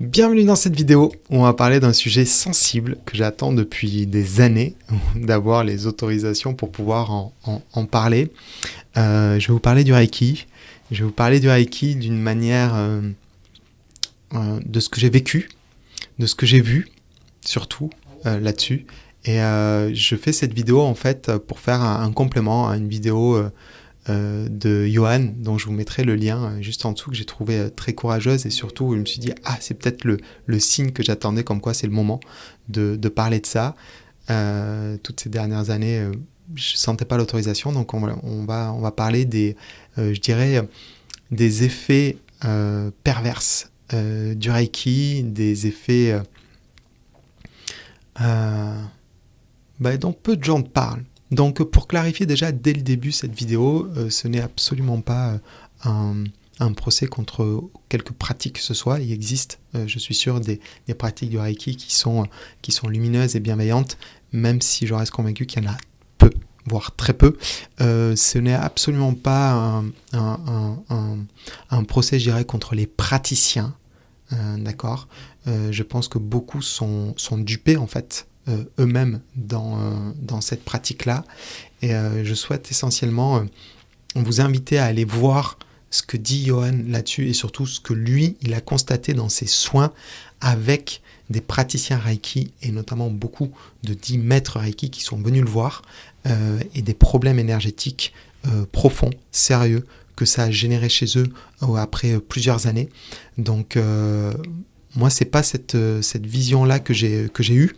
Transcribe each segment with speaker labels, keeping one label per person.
Speaker 1: Bienvenue dans cette vidéo où on va parler d'un sujet sensible que j'attends depuis des années d'avoir les autorisations pour pouvoir en, parler. Euh, je vais vous parler du Reiki. Je vais vous parler du Reiki d'une manière euh, euh, de ce que j'ai vécu, de ce que j'ai vu, surtout là-dessus. Et je fais cette vidéo en fait pour faire un, un complément à une vidéo de Johan, dont je vous mettrai le lien euh, juste en dessous, que j'ai trouvé euh, très courageuse et surtout je me suis dit, ah c'est peut-être le, signe que j'attendais, comme quoi c'est le moment de, parler de ça. toutes ces dernières années, je sentais pas l'autorisation, donc on, va, on va parler des, je dirais, des effets perverses du Reiki, des effets bah, dont peu de gens parlent. Donc pour clarifier déjà dès le début cette vidéo, euh, ce n'est absolument pas euh, un, procès contre quelque pratique que ce soit. Il existe, euh, je suis sûr, des, pratiques du Reiki qui sont, lumineuses et bienveillantes, même si je reste convaincu qu'il y en a peu, voire très peu. ce n'est absolument pas un, procès, je dirais, contre les praticiens. D'accord? Je pense que beaucoup sont, dupés en fait eux-mêmes dans, euh, dans, cette pratique-là. Et euh, je souhaite essentiellement vous inviter à aller voir ce que dit Johan là-dessus et surtout ce que lui, il a constaté dans ses soins avec des praticiens Reiki et notamment beaucoup de 10 maîtres Reiki qui sont venus le voir et des problèmes énergétiques profonds, sérieux que ça a généré chez eux après plusieurs années. Donc moi, c'est pas cette, cette vision-là que j'ai eue.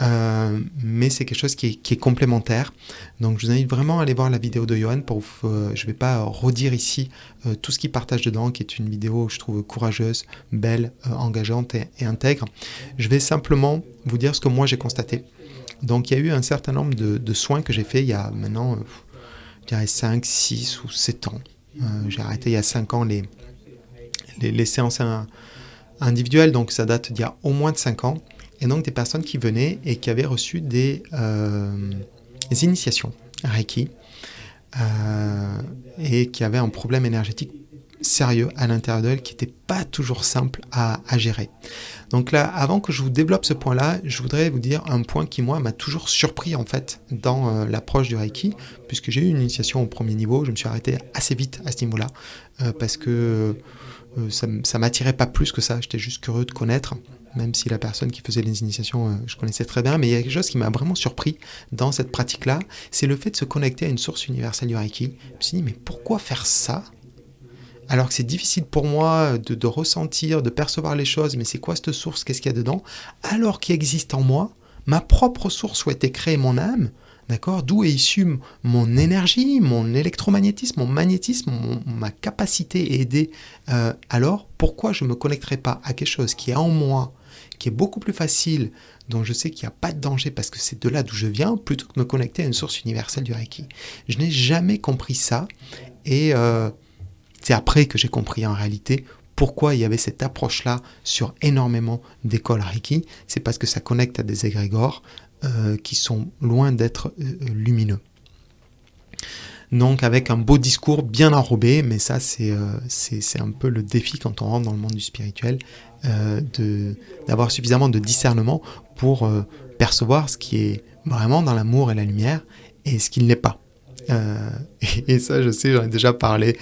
Speaker 1: Euh, mais c'est quelque chose qui est, complémentaire. Donc je vous invite vraiment à aller voir la vidéo de Johan. Pour, euh, je ne vais pas redire ici euh, tout ce qu'il partage dedans, qui est une vidéo, je trouve, courageuse, belle, engageante et, intègre. Je vais simplement vous dire ce que moi j'ai constaté. Donc il y a eu un certain nombre de, soins que j'ai fait il y a maintenant, je dirais 5, 6 ou 7 ans. j'ai arrêté il y a 5 ans les, les séances individuelles, donc ça date d'il y a au moins de 5 ans et donc des personnes qui venaient et qui avaient reçu des, euh, initiations Reiki euh, et qui avaient un problème énergétique sérieux à l'intérieur d'elles qui n'était pas toujours simple à, gérer. Donc là, avant que je vous développe ce point-là, je voudrais vous dire un point qui, moi, m'a toujours surpris, en fait, dans euh, l'approche du Reiki, puisque j'ai eu une initiation au premier niveau, je me suis arrêté assez vite à ce niveau-là, parce que ça ne m'attirait pas plus que ça, j'étais juste curieux de connaître même si la personne qui faisait les initiations, euh, je connaissais très bien, mais il y a quelque chose qui m'a vraiment surpris dans cette pratique-là, c'est le fait de se connecter à une source universelle. Du Reiki. Je me suis dit, mais pourquoi faire ça? Alors que c'est difficile pour moi de, ressentir, de percevoir les choses, mais c'est quoi cette source, qu'est-ce qu'il y a dedans? Alors qu'il existe en moi ma propre source où été créée mon âme, d'accord? D'où est issue mon énergie, mon électromagnétisme, mon magnétisme, ma capacité à aider. Euh, alors, pourquoi je ne me connecterai pas à quelque chose qui est en moi, qui est beaucoup plus facile, dont je sais qu'il n'y a pas de danger parce que c'est de là d'où je viens, plutôt que de me connecter à une source universelle du Reiki? Je n'ai jamais compris ça et euh, c'est après que j'ai compris en réalité pourquoi il y avait cette approche-là sur énormément d'écoles Reiki. C'est parce que ça connecte à des égrégores euh, qui sont loin d'être euh, lumineux. Donc avec un beau discours bien enrobé, mais ça c'est c'est un peu le défi quand on rentre dans le monde du spirituel, euh, d'avoir suffisamment de discernement pour euh, percevoir ce qui est vraiment dans l'amour et la lumière et ce qui ne l'est pas. Euh, et, ça, je sais, j'en ai déjà parlé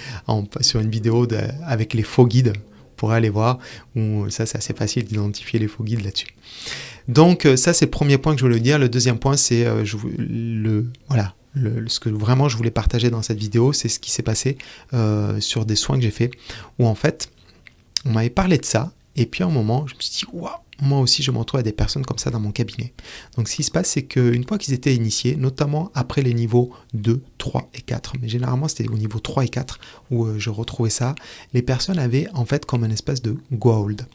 Speaker 1: sur une vidéo avec les faux guides, pour aller voir, où ça c'est assez facile d'identifier les faux guides là-dessus. Donc ça c'est le premier point que je voulais dire. Le deuxième point c'est le voilà ce que vraiment je voulais partager dans cette vidéo, c'est ce qui s'est passé sur des soins que j'ai fait, où en fait on m'avait parlé de ça et puis à un moment, je me suis dit, waouh, moi aussi je me retrouve à des personnes comme ça dans mon cabinet. Donc ce qui se passe, c'est qu'une fois qu'ils étaient initiés, notamment après les niveaux 2, 3 et 4, mais généralement c'était au niveau 3 et 4 où euh, je retrouvais ça, les personnes avaient en fait comme un espèce de gold,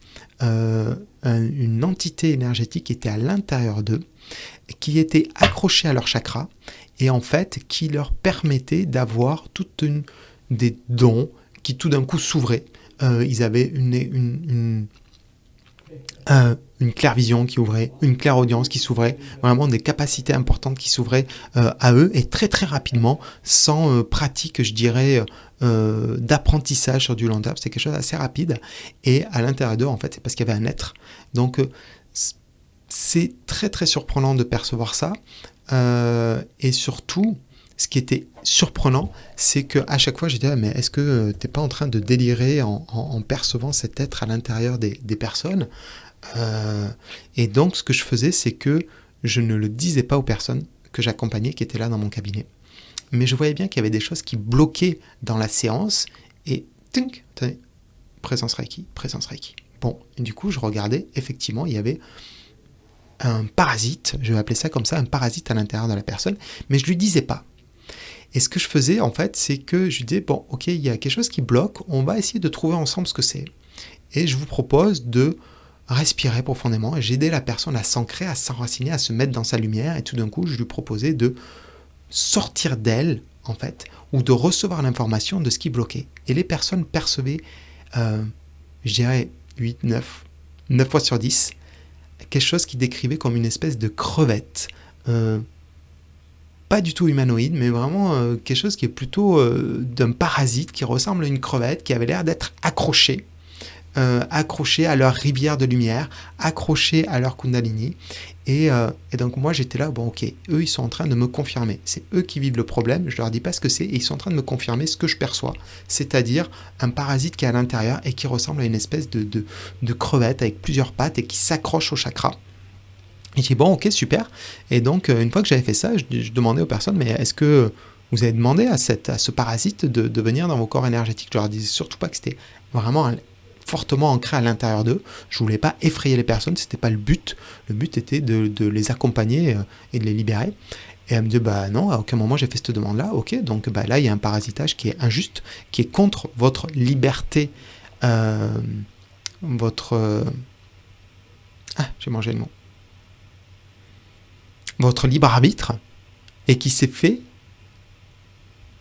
Speaker 1: euh, une entité énergétique qui était à l'intérieur d'eux, qui était accrochée à leur chakra et en fait qui leur permettait d'avoir toute des dons qui tout d'un coup s'ouvraient euh, ils avaient une, une claire vision qui ouvrait, une claire audience qui s'ouvrait, vraiment des capacités importantes qui s'ouvraient euh, à eux et très très rapidement, sans euh, pratique, je dirais, d'apprentissage sur du long terme. C'est quelque chose d'assez rapide et à l'intérieur d'eux, en fait, c'est parce qu'il y avait un être. Donc c'est très très surprenant de percevoir ça et surtout ce qui était surprenant, c'est que à chaque fois, je disais, mais est-ce que tu n'es pas en train de délirer en, percevant cet être à l'intérieur des, personnes? Euh, Et donc, ce que je faisais, c'est que je ne le disais pas aux personnes que j'accompagnais qui étaient là dans mon cabinet. Mais je voyais bien qu'il y avait des choses qui bloquaient dans la séance et tink, présence Reiki, présence Reiki. Bon, du coup, je regardais, effectivement, il y avait un parasite, je vais appeler ça comme ça, un parasite à l'intérieur de la personne, mais je lui disais pas. Et ce que je faisais, en fait, c'est que je disais, bon, ok, il y a quelque chose qui bloque, on va essayer de trouver ensemble ce que c'est. Et je vous propose de respirer profondément et j'aidais la personne à s'ancrer, à s'enraciner, à se mettre dans sa lumière. Et tout d'un coup, je lui proposais de sortir d'elle, en fait, ou de recevoir l'information de ce qui bloquait. Et les personnes percevaient, euh, je dirais, 8, 9, 9 fois sur 10, quelque chose qui décrivait comme une espèce de crevette. Euh, pas du tout humanoïde, mais vraiment euh, quelque chose qui est plutôt euh, d'un parasite qui ressemble à une crevette qui avait l'air d'être accroché, euh, accroché à leur rivière de lumière, accroché à leur kundalini. Et, et donc moi j'étais là, bon ok, eux ils sont en train de me confirmer. C'est eux qui vivent le problème, je leur dis pas ce que c'est, et ils sont en train de me confirmer ce que je perçois. C'est-à-dire un parasite qui est à l'intérieur et qui ressemble à une espèce de, de, de crevette avec plusieurs pattes et qui s'accroche au chakra. Et j'ai bon, ok, super. Et donc, euh, une fois que j'avais fait ça, je, demandais aux personnes, mais est-ce que vous avez demandé à, cette, à ce parasite de, venir dans vos corps énergétiques? Je leur disais surtout pas que c'était vraiment fortement ancré à l'intérieur d'eux. Je voulais pas effrayer les personnes, c'était pas le but. Le but était de, les accompagner euh, et de les libérer. Et elle me dit, bah non, à aucun moment j'ai fait cette demande-là. Ok, donc bah, là, il y a un parasitage qui est injuste, qui est contre votre liberté, euh, votre... Ah, j'ai mangé le mot votre libre arbitre et qui s'est fait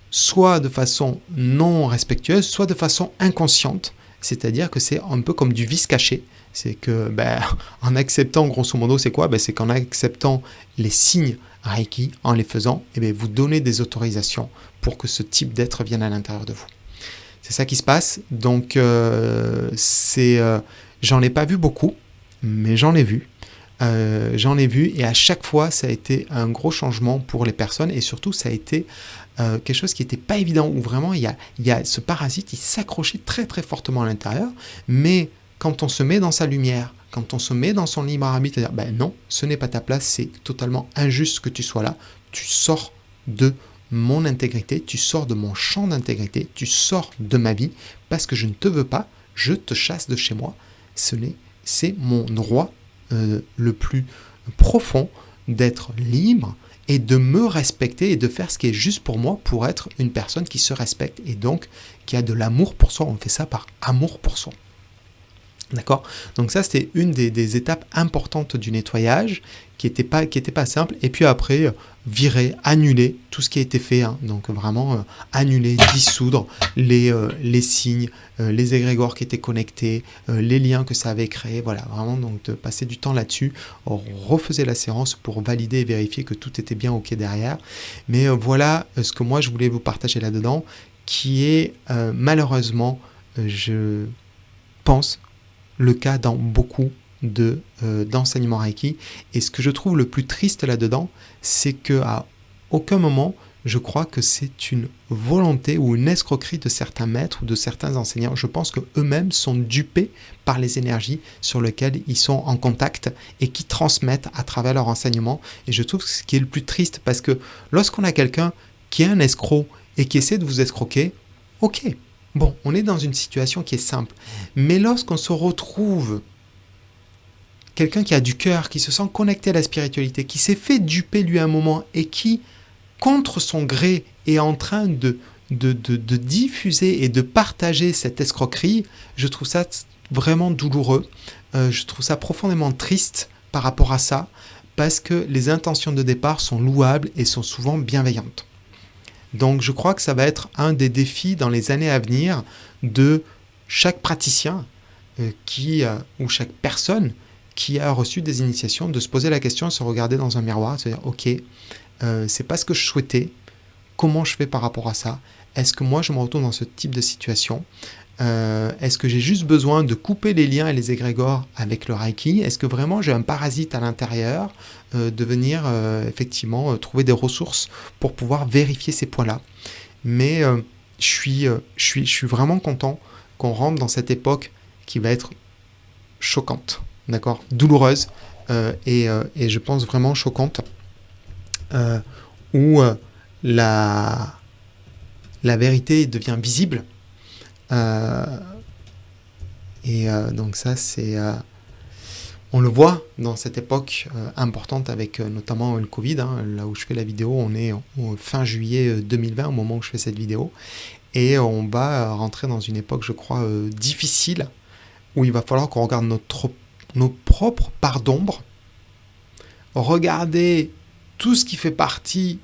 Speaker 1: soit de façon non respectueuse, soit de façon inconsciente. C'est-à-dire que c'est un peu comme du vice caché. C'est que, ben, en acceptant, grosso modo, c'est quoi? Ben, C'est qu'en acceptant les signes Reiki, en les faisant, eh bien, vous donnez des autorisations pour que ce type d'être vienne à l'intérieur de vous. C'est ça qui se passe. Donc, euh, c'est, euh, j'en ai pas vu beaucoup, mais j'en ai vu. Euh, j'en ai vu et à chaque fois ça a été un gros changement pour les personnes et surtout ça a été euh, quelque chose qui n'était pas évident où vraiment il y a, ce parasite il s'accrochait très très fortement à l'intérieur mais quand on se met dans sa lumière quand on se met dans son libre arbitre dire ben non ce n'est pas ta place c'est totalement injuste que tu sois là tu sors de mon intégrité, tu sors de mon champ d'intégrité, tu sors de ma vie parce que je ne te veux pas, je te chasse de chez moi. Ce n'est, c'est mon droit euh, le plus profond d'être libre et de me respecter et de faire ce qui est juste pour moi pour être une personne qui se respecte et donc qui a de l'amour pour soi. On fait ça par amour pour soi. D'accord? Donc ça, c'était une des, étapes importantes du nettoyage qui n'était pas, simple. Et puis après, euh, virer, annuler tout ce qui a été fait. Hein. Donc vraiment, euh, annuler, dissoudre les, euh, signes, les égrégores qui étaient connectés, les liens que ça avait créés. Voilà, vraiment, donc de passer du temps là-dessus. On refaisait la séance pour valider et vérifier que tout était bien OK derrière. Mais voilà ce que moi, je voulais vous partager là-dedans, qui est malheureusement, je pense, le cas dans beaucoup de euh, d'enseignements Reiki. Et ce que je trouve le plus triste là-dedans, c'est que à aucun moment je crois que c'est une volonté ou une escroquerie de certains maîtres ou de certains enseignants. Je pense qu'eux-mêmes sont dupés par les énergies sur lesquelles ils sont en contact et qui transmettent à travers leur enseignement. Et je trouve ce qui est le plus triste parce que lorsqu'on a quelqu'un qui est un escroc et qui essaie de vous escroquer, ok, Bon, on est dans une situation qui est simple. Mais lorsqu'on se retrouve quelqu'un qui a du cœur, qui se sent connecté à la spiritualité, qui s'est fait duper lui un moment et qui, contre son gré, est en train de, de, diffuser et de partager cette escroquerie, je trouve ça vraiment douloureux. Euh, je trouve ça profondément triste par rapport à ça, parce que les intentions de départ sont louables et sont souvent bienveillantes. Donc je crois que ça va être un des défis dans les années à venir de chaque praticien euh, qui, euh, ou chaque personne qui a reçu des initiations de se poser la question, se regarder dans un miroir, se dire ok, euh, c'est pas ce que je souhaitais, comment je fais par rapport à ça? Est-ce que moi je me retrouve dans ce type de situation? Euh, Est-ce que j'ai juste besoin de couper les liens et les égrégores avec le Reiki Est-ce que vraiment j'ai un parasite à l'intérieur euh, de venir effectivement trouver des ressources pour pouvoir vérifier ces points-là? Mais je, suis, je, vraiment content qu'on rentre dans cette époque qui va être choquante douloureuse euh, euh, et, je pense vraiment choquante, euh, où la, la vérité devient visible. Et donc ça, c'est... on le voit dans cette époque importante avec notamment le Covid, hein, là où je fais la vidéo, on est fin juillet 2020 au moment où je fais cette vidéo, et on va rentrer dans une époque, je crois, difficile, où il va falloir qu'on regarde notre nos propres parts d'ombre, regarder tout ce qui fait partie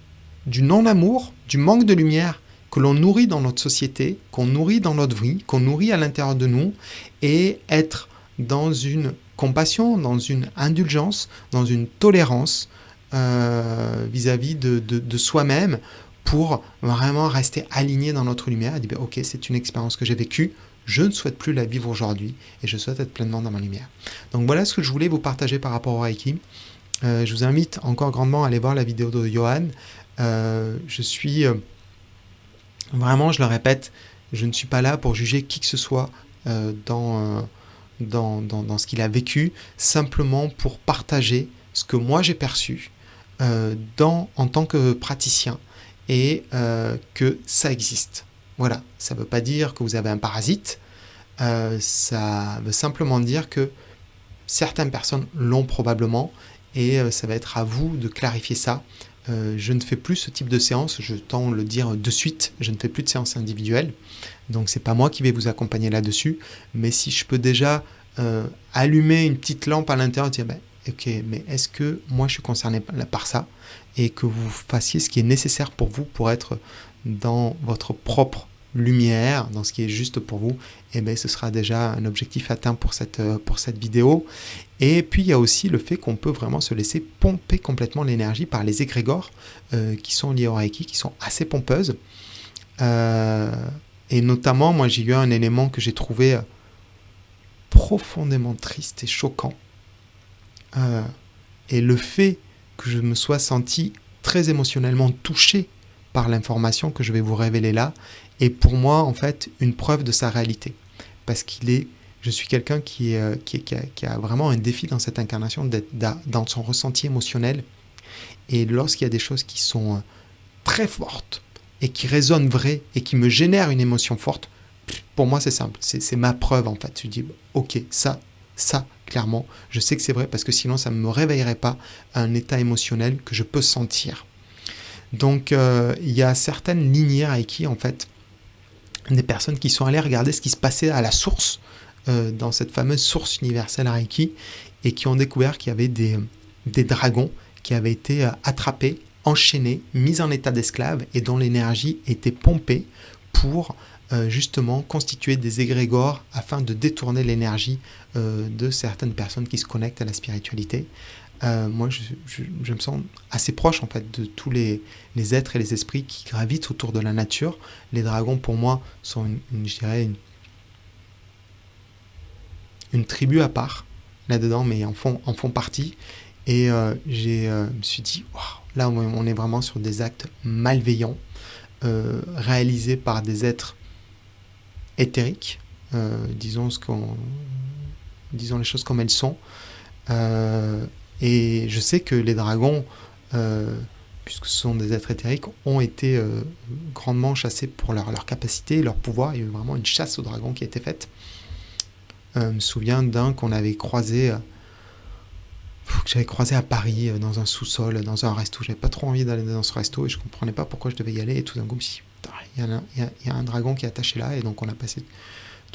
Speaker 1: du non-amour, du manque de lumière que l'on nourrit dans notre société, qu'on nourrit dans notre vie, qu'on nourrit à l'intérieur de nous, et être dans une compassion, dans une indulgence, dans une tolérance euh, vis-à-vis de, soi-même pour vraiment rester aligné dans notre lumière et dire, ben, ok, c'est une expérience que j'ai vécue, je ne souhaite plus la vivre aujourd'hui et je souhaite être pleinement dans ma lumière. Donc voilà ce que je voulais vous partager par rapport au Reiki. Euh, je vous invite encore grandement à aller voir la vidéo de Johan. Euh, je suis vraiment, je le répète, je ne suis pas là pour juger qui que ce soit dans, dans, dans, ce qu'il a vécu, simplement pour partager ce que moi j'ai perçu dans, en tant que praticien et que ça existe. Voilà, ça ne veut pas dire que vous avez un parasite, euh, ça veut simplement dire que certaines personnes l'ont probablement et euh, ça va être à vous de clarifier ça. Euh, je ne fais plus ce type de séance, je tends le dire de suite, je ne fais plus de séance individuelle, donc c'est pas moi qui vais vous accompagner là-dessus, mais si je peux déjà allumer une petite lampe à l'intérieur, dire ben, ok, mais est-ce que moi je suis concerné par ça et que vous fassiez ce qui est nécessaire pour vous pour être dans votre propre lumière, dans ce qui est juste pour vous, et eh bien ce sera déjà un objectif atteint pour cette, euh, pour cette vidéo. Et puis il y a aussi le fait qu'on peut vraiment se laisser pomper complètement l'énergie par les égrégores euh, qui sont liés au Reiki, qui sont assez pompeuses. Euh, et notamment, moi j'ai eu un élément que j'ai trouvé profondément triste et choquant. et le fait que je me sois senti très émotionnellement touché par l'information que je vais vous révéler là est pour moi en fait une preuve de sa réalité. Parce qu'il est, je suis quelqu'un qui, euh, qui, qui, a, vraiment un défi dans cette incarnation d'être dans son ressenti émotionnel. Et lorsqu'il y a des choses qui sont euh, très fortes et qui résonnent vraies et qui me génèrent une émotion forte, pour moi c'est simple, c'est ma preuve en fait. Je dis, ok, ça, ça, clairement, je sais que c'est vrai parce que sinon ça ne me réveillerait pas à un état émotionnel que je peux sentir. Donc euh, il y a certaines lignées Reiki en fait, des personnes qui sont allées regarder ce qui se passait à la source, euh, dans cette fameuse source universelle Reiki, et qui ont découvert qu'il y avait des, dragons qui avaient été euh, attrapés, enchaînés, mis en état d'esclave et dont l'énergie était pompée pour justement constituer des égrégores afin de détourner l'énergie de certaines personnes qui se connectent à la spiritualité. Euh, moi, je, me sens assez proche en fait de tous les, êtres et les esprits qui gravitent autour de la nature. Les dragons, pour moi, sont une, je dirais une, tribu à part là-dedans, mais en font, en font partie. Et euh, euh, me suis dit, là, on est vraiment sur des actes malveillants réalisés par des êtres éthériques, disons ce disons les choses comme elles sont. Et je sais que les dragons, euh, puisque ce sont des êtres éthériques, ont été euh, grandement chassés pour leur, capacité, leur pouvoir. Il y a eu vraiment une chasse aux dragons qui a été faite. Euh, je me souviens d'un qu'on avait croisé, que j'avais croisé à Paris, dans un sous-sol, dans un resto. J'avais pas trop envie d'aller dans ce resto et je comprenais pas pourquoi je devais y aller. Et tout d'un coup, il y, a un dragon qui est attaché là. Et donc on a passé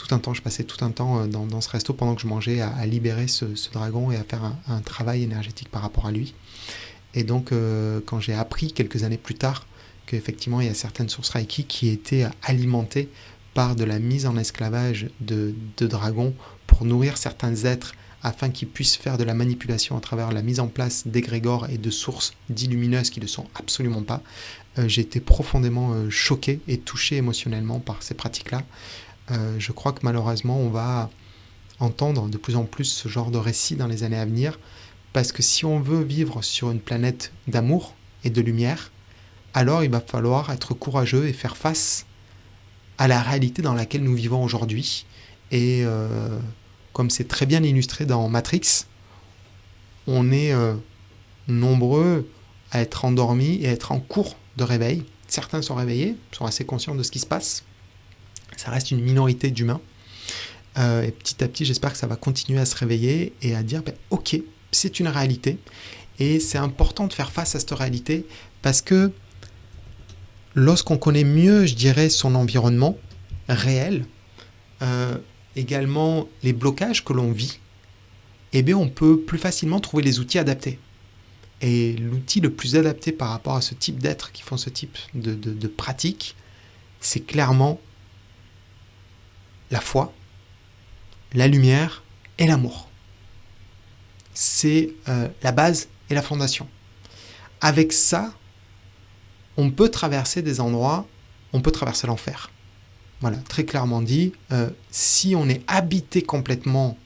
Speaker 1: tout un temps, je passais tout un temps euh, dans, ce resto pendant que je mangeais à, libérer ce, dragon et à faire un, travail énergétique par rapport à lui. Et donc, euh, quand j'ai appris quelques années plus tard qu'effectivement il y a certaines sources Reiki qui étaient alimentées par de la mise en esclavage de, dragons pour nourrir certains êtres afin qu'ils puissent faire de la manipulation à travers la mise en place d'égrégores et de sources d'illumineuses qui ne sont absolument pas. Euh, j'ai été profondément choqué et touché émotionnellement par ces pratiques-là. Euh, je crois que malheureusement, on va entendre de plus en plus ce genre de récits dans les années à venir, parce que si on veut vivre sur une planète d'amour et de lumière, alors il va falloir être courageux et faire face à la réalité dans laquelle nous vivons aujourd'hui. Et comme c'est très bien illustré dans Matrix, on est nombreux à être endormis et à être en cours de réveil. Certains sont réveillés, sont assez conscients de ce qui se passe. Ça reste une minorité d'humains. Euh, et petit à petit, j'espère que ça va continuer à se réveiller et à dire, ben, ok, c'est une réalité. Et c'est important de faire face à cette réalité parce que lorsqu'on connaît mieux, je dirais, son environnement réel, euh, également les blocages que l'on vit, eh bien, on peut plus facilement trouver les outils adaptés. Et l'outil le plus adapté par rapport à ce type d'êtres qui font ce type de, de, pratique, c'est clairement la foi, la lumière et l'amour. C'est euh, la base et la fondation. Avec ça, on peut traverser des endroits, on peut traverser l'enfer. Voilà, très clairement dit, euh, si on est habité complètement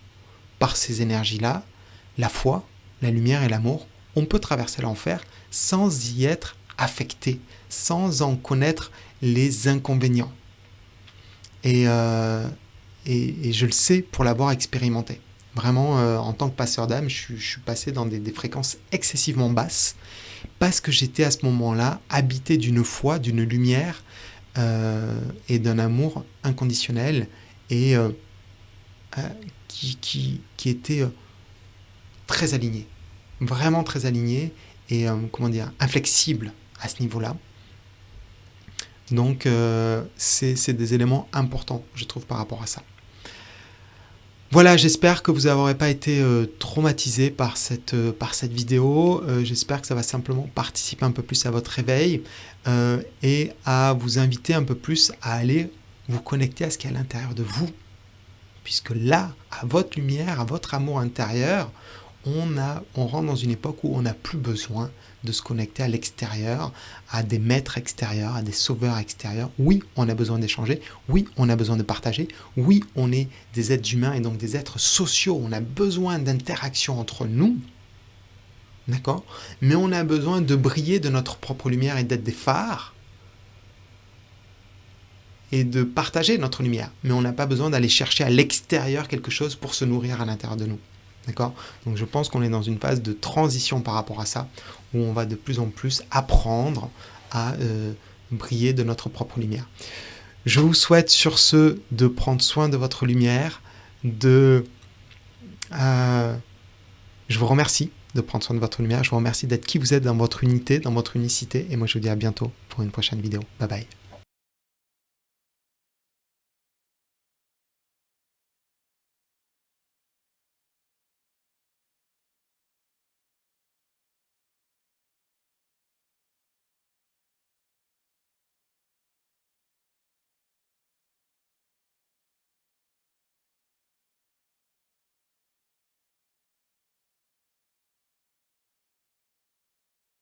Speaker 1: par ces énergies-là, la foi, la lumière et l'amour, on peut traverser l'enfer sans y être affecté, sans en connaître les inconvénients. Et, euh, et, je le sais pour l'avoir expérimenté. Vraiment, euh, en tant que passeur d'âme, je, suis passé dans des, fréquences excessivement basses parce que j'étais à ce moment-là habité d'une foi, d'une lumière euh, et d'un amour inconditionnel et qui, qui, qui, était très aligné vraiment très aligné et, comment dire, inflexible à ce niveau-là. Donc, euh, c'est des éléments importants, je trouve, par rapport à ça. Voilà, j'espère que vous n'aurez pas été euh, traumatisé par cette, par cette vidéo. j'espère que ça va simplement participer un peu plus à votre réveil et à vous inviter un peu plus à aller vous connecter à ce qui est à l'intérieur de vous. Puisque là, à votre lumière, à votre amour intérieur, on, a, on rentre dans une époque où on n'a plus besoin de se connecter à l'extérieur, à des maîtres extérieurs, à des sauveurs extérieurs. Oui, on a besoin d'échanger. Oui, on a besoin de partager. Oui, on est des êtres humains et donc des êtres sociaux. On a besoin d'interaction entre nous. D'accord? Mais on a besoin de briller de notre propre lumière et d'être des phares et de partager notre lumière. Mais on n'a pas besoin d'aller chercher à l'extérieur quelque chose pour se nourrir à l'intérieur de nous. D'accord? Donc je pense qu'on est dans une phase de transition par rapport à ça, où on va de plus en plus apprendre à euh, briller de notre propre lumière. Je vous souhaite sur ce de prendre soin de votre lumière, de... Euh, je vous remercie de prendre soin de votre lumière, je vous remercie d'être qui vous êtes dans votre unité, dans votre unicité, et moi je vous dis à bientôt pour une prochaine vidéo. Bye bye